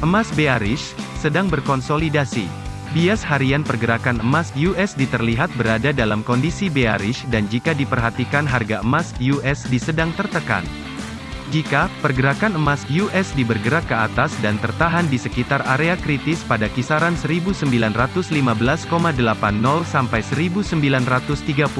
Emas bearish, sedang berkonsolidasi. Bias harian pergerakan emas USD terlihat berada dalam kondisi bearish dan jika diperhatikan harga emas USD sedang tertekan. Jika pergerakan emas USD bergerak ke atas dan tertahan di sekitar area kritis pada kisaran 1915,80 sampai 1931,14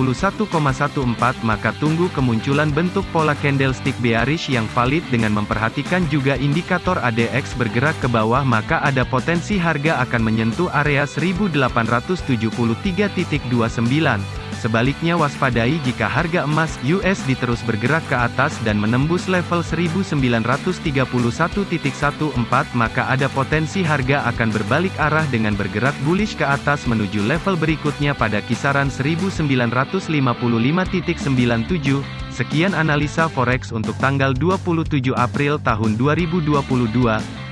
maka tunggu kemunculan bentuk pola candlestick bearish yang valid dengan memperhatikan juga indikator ADX bergerak ke bawah maka ada potensi harga akan menyentuh area 1873.29 Sebaliknya waspadai jika harga emas USD terus bergerak ke atas dan menembus level 1931.14 maka ada potensi harga akan berbalik arah dengan bergerak bullish ke atas menuju level berikutnya pada kisaran 1955.97. Sekian analisa forex untuk tanggal 27 April tahun 2022.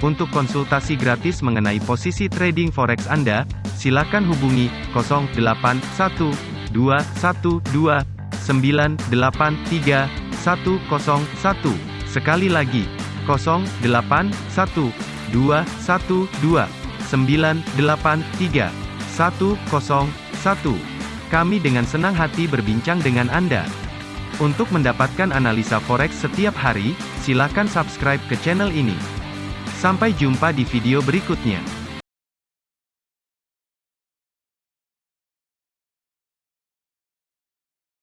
Untuk konsultasi gratis mengenai posisi trading forex Anda, silakan hubungi 081 dua satu dua sembilan delapan tiga satu kosong satu sekali lagi kosong delapan satu dua satu dua sembilan delapan tiga satu kosong satu kami dengan senang hati berbincang dengan Anda. Untuk mendapatkan analisa forex setiap hari, silakan subscribe ke channel ini. Sampai jumpa di video berikutnya.